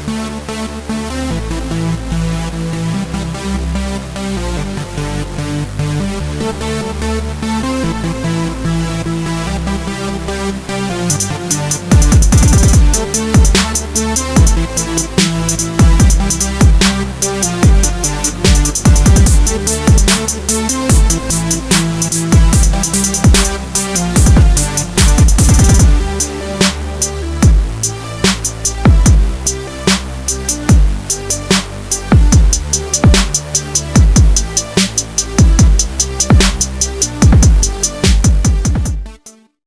We'll be right back.